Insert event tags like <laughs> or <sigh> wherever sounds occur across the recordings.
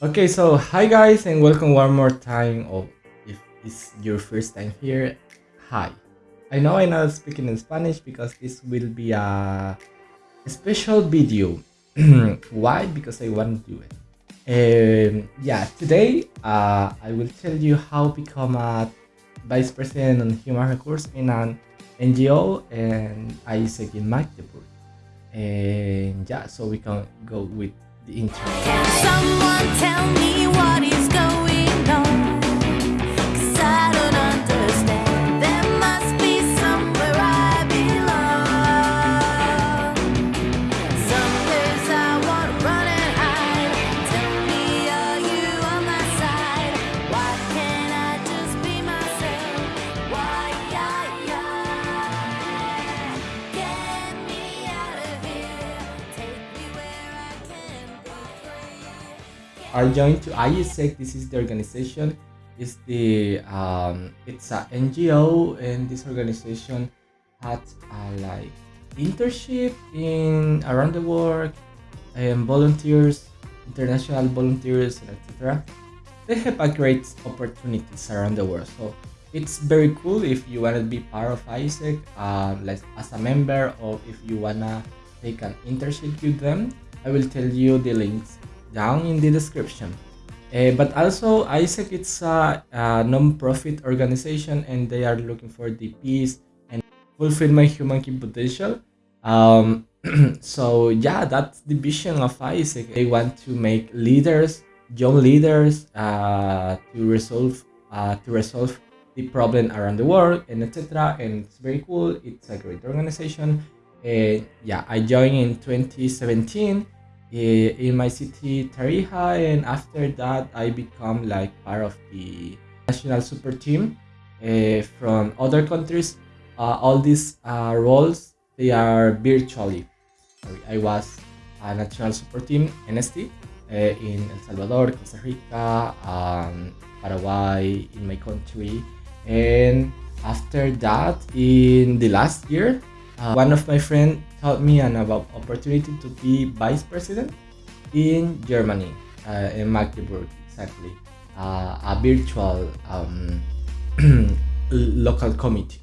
Okay, so hi guys and welcome one more time or if it's your first time here, hi. I know I'm not speaking in Spanish because this will be a, special video. <clears throat> Why? Because I want to do it. Um, yeah, today uh, I will tell you how become a Vice President on Human Resources in an NGO and AIESEC in Magdeburg. And yeah, so we can go with the intro. Are joined to AIESEC. This is the organization. It's the um, it's a NGO, and this organization had a like internship in around the world, and volunteers, international volunteers, etc. They have a great opportunities around the world. So it's very cool if you wanna be part of AIESEC, uh, like as a member, or if you wanna take an internship with them. I will tell you the links down in the description. Uh, but also, AIESEC it's a, a non-profit organization, and they are looking for the peace and fulfill my human potential. Um, <clears throat> so yeah, that's the vision of AIESEC. They want to make leaders, young leaders, uh, to resolve uh, to resolve the problem around the world and etc. And it's very cool. It's a great organization. Uh, yeah, I joined in 2017 eh, in my city Tarija and after that I become like part of the national super team uh, from other countries. Uh, all these uh, roles they are virtually. I was a national super team NST uh, in El Salvador Costa Rica um, Paraguay in my country. And after that in the last year uh, one of my friends told me an about opportunity to be vice president in Germany, uh, in Magdeburg, exactly, uh, a virtual um, <clears throat> local committee.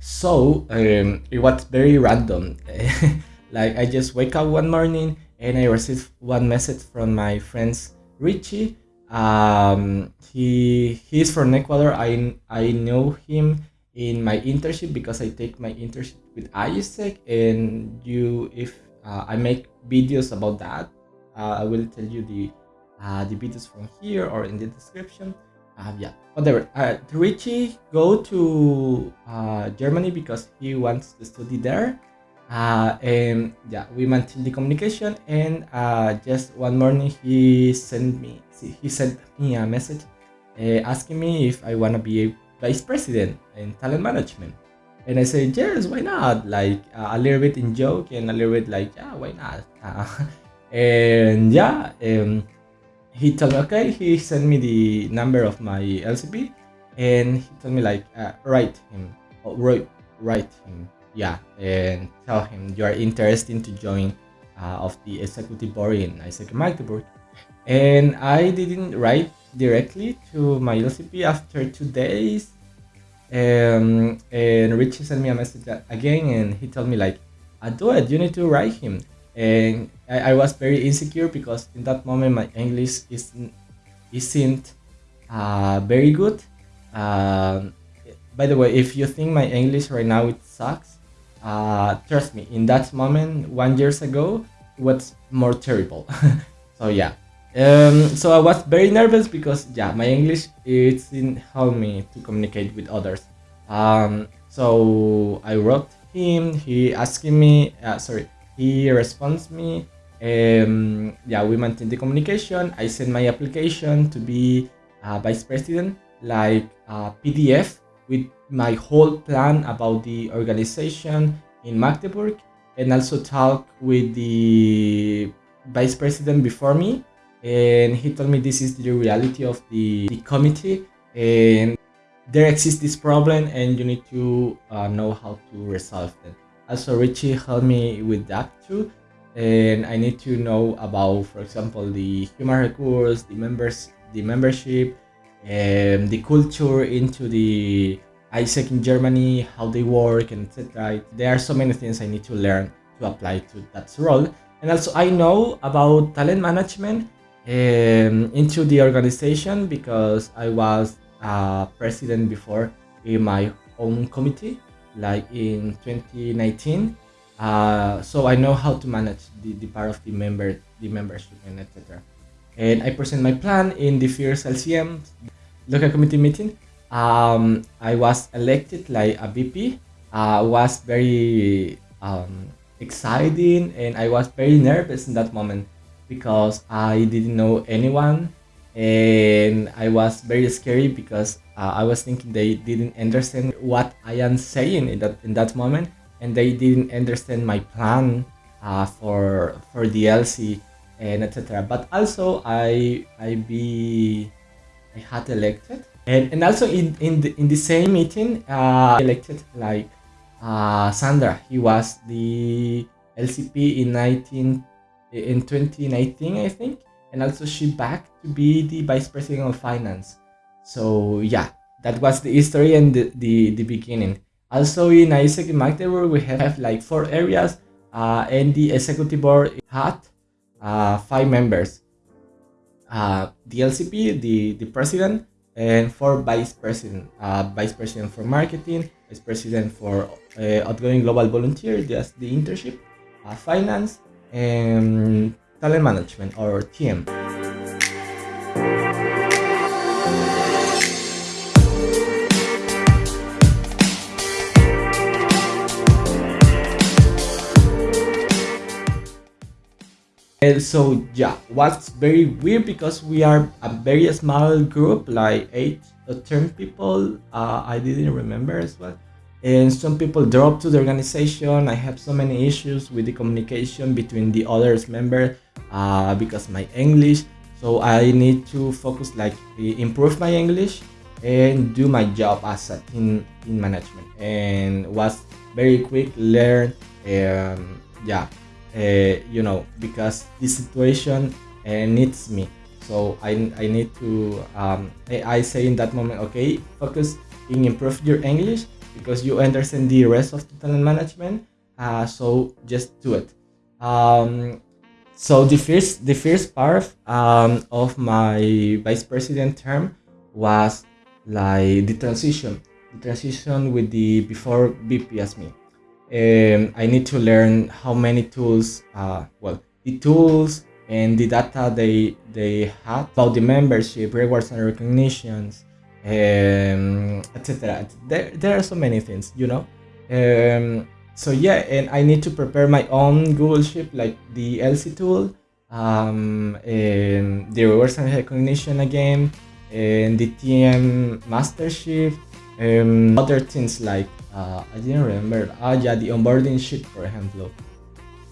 So um, it was very random. <laughs> like I just wake up one morning and I received one message from my friends Richie. Um, he he's from Ecuador. I I know him in my internship because I take my internship with AIESEC and you if uh, I make videos about that uh, I will tell you the uh, the videos from here or in the description. Uh, yeah whatever. Uh, Richie go to Germany because he wants to study there. Uh, and yeah we maintain the communication and uh, just one morning he sent me he sent me a message uh, asking me if I want to be a vice president in talent management and I said yes why not? Like uh, a little bit in joke and a little bit like yeah why not? Uh, <laughs> and yeah um, he told me okay he sent me the number of my LCP and he told me like uh, write him oh, write, write him yeah and tell him you are interested to join uh, of the executive board in AIESEC Magdeburg. And I didn't write directly to my LCP after two days um, and Richie sent me a message again and he told me like I do it. You need to write him. And I, I was very insecure because in that moment my English isn't isn't uh, very good. Um, by the way if you think my English right now it sucks uh, trust me in that moment one years ago it was more terrible. <laughs> So yeah um, so I was very nervous because yeah, my English it didn't help me to communicate with others. Um, so I wrote him. He asking me, uh, sorry, he responds me. Um, yeah, we maintain the communication. I send my application to be uh, vice president, like a PDF with my whole plan about the organization in Magdeburg, and also talk with the vice president before me and he told me this is the reality of the, the committee and there exists this problem and you need to uh, know how to resolve it also richie helped me with that too and I need to know about, for example, the human resource, the members, the membership, and the culture into the AIESEC in Germany, how they work, and etc. There are so many things I need to learn to apply to that role. And also, I know about talent management um, into the organization because I was uh, president before in my own committee, like in 2019. Uh, so I know how to manage the, the part of the member, the membership, and etc. And I present my plan in the first LCM local committee meeting. Um, I was elected like a VP. Uh, was very um, exciting, and I was very nervous in that moment because I didn't know anyone and I was very scary because uh, I was thinking they didn't understand what I am saying in that in that moment, and they didn't understand my plan uh, for for the LC and etc. But also I I be I had elected, and and also in in the, in the same meeting uh, elected like uh, Sandra. He was the LCP in 19 in 2019, I think and also she back to be the vice president of finance. So yeah, that was the history and the, the, the beginning. Also in AIESEC in Magdeburg, we have like four areas uh, and the executive board had uh, five members. Uh, the LCP, the, the president, and four vice president. Uh, vice president for marketing, vice president for uh, outgoing global volunteer, just the internship, uh, finance, and talent management or TM. And so yeah, what's very weird because we are a very small group, like eight or ten people. Uh, I didn't remember as well. And some people drop to the organization. I have so many issues with the communication between the others member uh, because my English. So I need to focus like improve my English and do my job as a team, team management. And was very quick learn. Um, yeah, uh, you know, because this situation uh, needs me. So I, I need to, um, I, I say in that moment, okay, focus in improve your English because you understand the rest of the talent management. Uh, so just do it. Um, so the first the first part um, of my vice president term was like the transition, the transition with the before VP as me. Um, I need to learn how many tools, uh, well, the tools and the data they they had about the membership, rewards and recognitions, um, etc. There, there are so many things, you know. Um, so yeah, and I need to prepare my own Google Sheet, like the LC tool, um, and the and recognition again, and the TM Master Sheet, other things like uh, I didn't remember. Ah, yeah, the onboarding sheet, for example.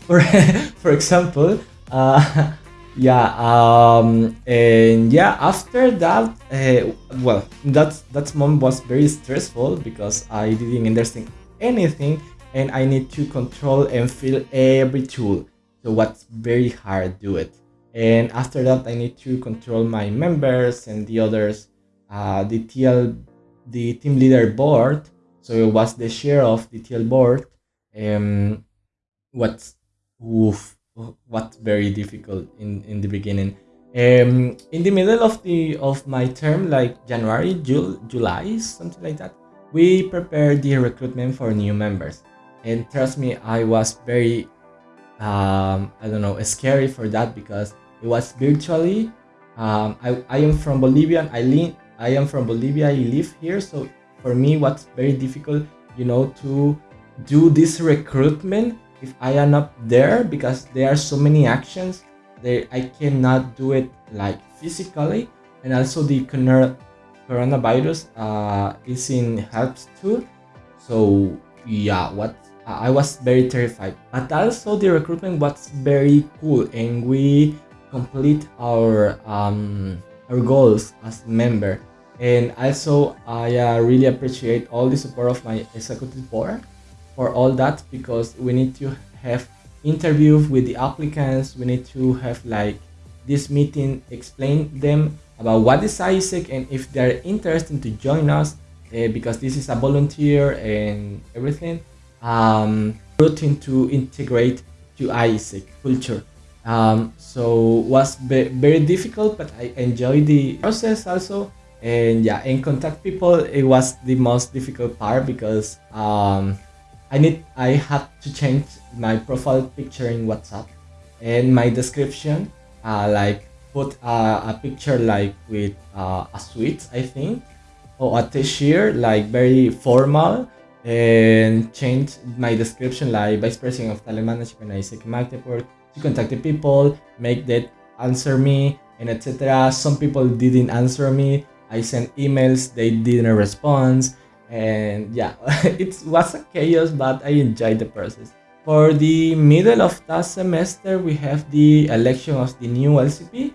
For <laughs> for example, uh, <laughs> yeah, um, and yeah. After that, uh, well, that that moment was very stressful because I didn't understand anything, and I need to control and fill every tool. So what's very hard do it. And after that, I need to control my members and the others, uh, the TL, the team leader board so it was the share of the TL board. Um, what's oof, what very difficult in in the beginning. Um, in the middle of the of my term, like January, Jul, July, something like that, we prepared the recruitment for new members. And trust me, I was very, um, I don't know, scary for that because it was virtually. Um, I, I am from Bolivia. I live. I am from Bolivia. I live here, so for me what's very difficult you know to do this recruitment if i am not there because there are so many actions that i cannot do it like physically. And also the coronavirus uh, is in helps too. So yeah what i was very terrified. But also the recruitment was very cool and we complete our um our goals as member. And also, I uh, really appreciate all the support of my executive board for all that because we need to have interview with the applicants. We need to have like this meeting, explain them about what is AIESEC and if they're interested to join us uh, because this is a volunteer and everything. Um, routine to integrate to AIESEC culture. Um, so was very difficult, but I enjoyed the process also. And yeah, and contact people it was the most difficult part because um, I need I had to change my profile picture in WhatsApp and my description, uh, like put uh, a picture like with uh, a suit I think, or a t-shirt, like very formal, and change my description like vice president of talent management at AIESEC Magdeburg to contact the people, make that answer me, and etc. Some people didn't answer me. I sent emails, they didn't respond, and yeah, <laughs> it was a chaos, but I enjoyed the process. For the middle of that semester, we have the election of the new LCP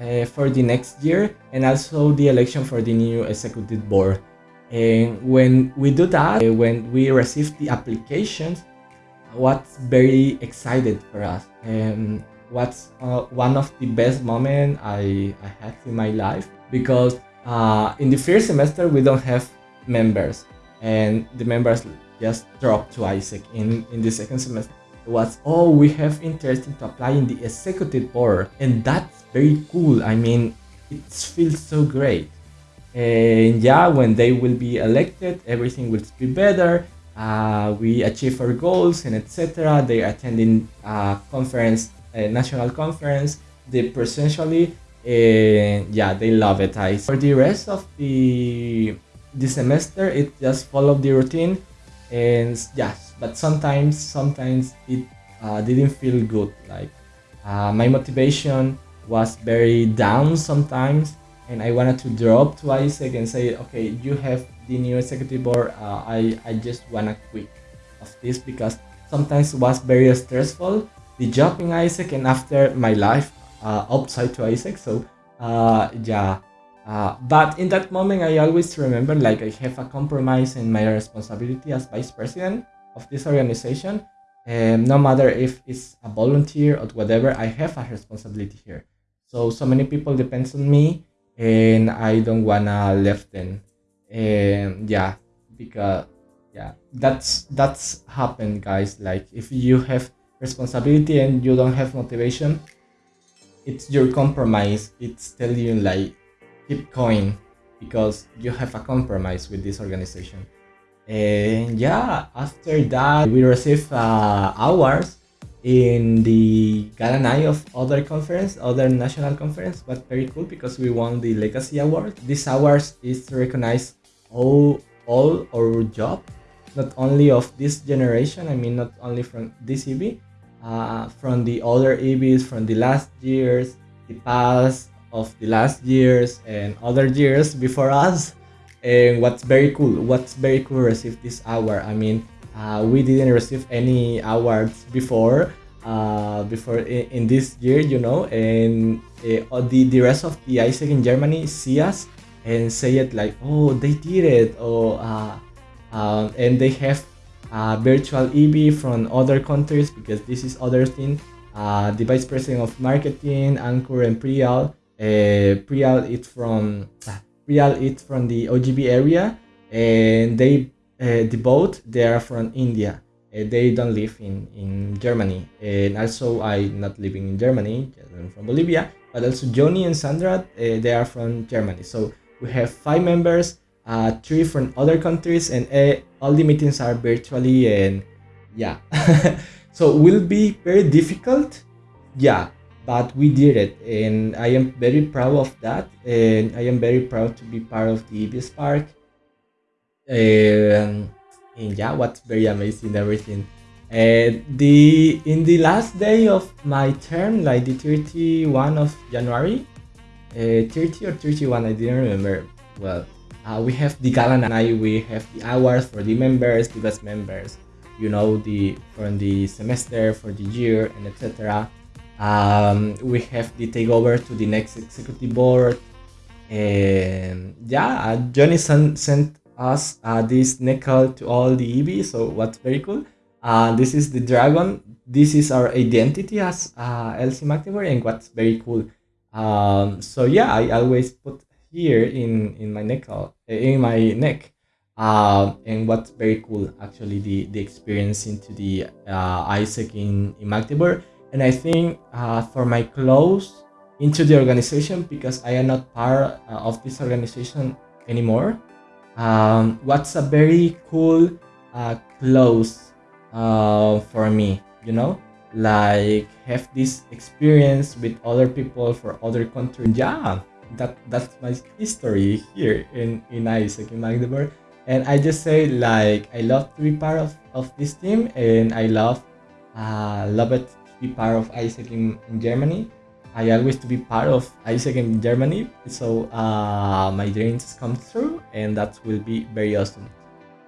uh, for the next year, and also the election for the new executive board. And when we do that, uh, when we receive the applications, what's very excited for us and what's uh, one of the best moments I, I had in my life because uh, in the first semester we don't have members. And the members just drop to AIESEC in, in the second semester. Was oh we have interest to apply in the executive board. And that's very cool. I mean it feels so great. And yeah when they will be elected everything will be better. Uh, we achieve our goals and etc they are attending a conference a national conference they presentially and yeah they love it. I, for the rest of the the semester it just followed the routine. And yes but sometimes sometimes it uh, didn't feel good. Like uh, my motivation was very down sometimes and i wanted to drop to AIESEC and say okay you have the new executive board. Uh, i i just wanna quit of this because sometimes it was very stressful the job in AIESEC and after my life uh, outside to AIESEC so uh, yeah uh, but in that moment, I always remember like I have a compromise in my responsibility as vice president of this organization. And no matter if it's a volunteer or whatever, I have a responsibility here. So so many people depends on me, and I don't wanna left them. And yeah, because yeah, that's that's happened, guys. Like if you have responsibility and you don't have motivation, it's your compromise. It's telling you like keep going because you have a compromise with this organization. And yeah, after that, we received uh, awards in the gala night of other conference, other national conference, but very cool because we won the Legacy Award. This award is to recognize all all our job, not only of this generation. I mean, not only from this uh, from the other EBs from the last years, the past, of the last years and other years before us. And what's very cool, what's very cool received this award. I mean, uh, we didn't receive any awards before, uh, before in, in this year, you know, and uh, the the rest of the AIESEC in Germany see us and say it like, oh, they did it, or uh, um, and they have uh, virtual EB from other countries because this is other thing. Uh, the vice president of marketing, Ankur and Priyal, uh, Priyal is from Priyal is from the OGB area, and they uh, the both they are from India. Uh, they don't live in in Germany, and also I not living in Germany. I'm from Bolivia, but also Johnny and Sandra they are from Germany. So we have five members, uh, three from other countries, and all the meetings are virtually. And yeah, <laughs> so will be very difficult. Yeah, but we did it and i am very proud of that and i am very proud to be part of the EB Spark and, and yeah what's very amazing everything. The in the last day of my term like the 31 of january uh, 30 or 31 i didn't remember. Well uh, we have the gala night we have the awards for the members the best members you know the from the semester for the year and etc um, we have the takeover to the next executive board and yeah uh, johnny sent, us uh, this nickel to all the eb so what's very cool Uh, this is the dragon. This is our identity as uh, LC and what's very cool. Um, so yeah, I always put here in in my neck uh, in my neck. Um, and what's very cool actually the the experience into the uh, AIESEC in, in Magdeburg. And I think uh, for my close into the organization because I am not part uh, of this organization anymore. Um, what's a very cool uh, close uh, for me, you know, like have this experience with other people for other countries. Yeah, that that's my history here in in AIESEC in Magdeburg, and I just say like I love to be part of of this team, and I love uh, love it be part of AIESEC in, in Germany. I always to be part of AIESEC in Germany, so uh, my dreams come true, and that will be very awesome.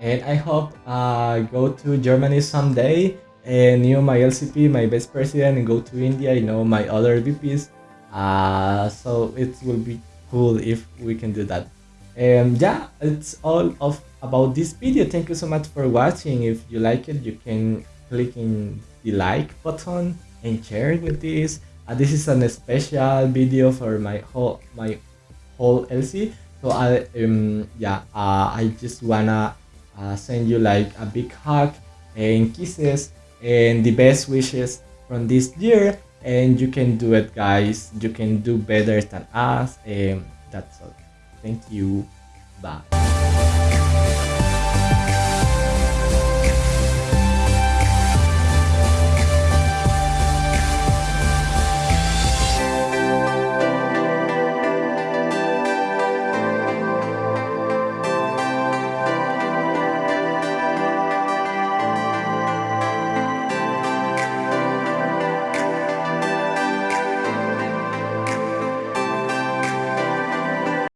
And I hope uh, go to Germany someday and you know my LCP, my vice president, and go to India. You know my other VPs. Uh, so it will be cool if we can do that. And yeah, it's all of about this video. Thank you so much for watching. If you like it, you can click in the like button and share it with this. Uh, this is a special video for my whole my whole LC. So I um yeah uh, I just wanna uh, send you like a big hug and kisses and the best wishes from this year. And you can do it guys. You can do better than us. And that's all. Thank you. Bye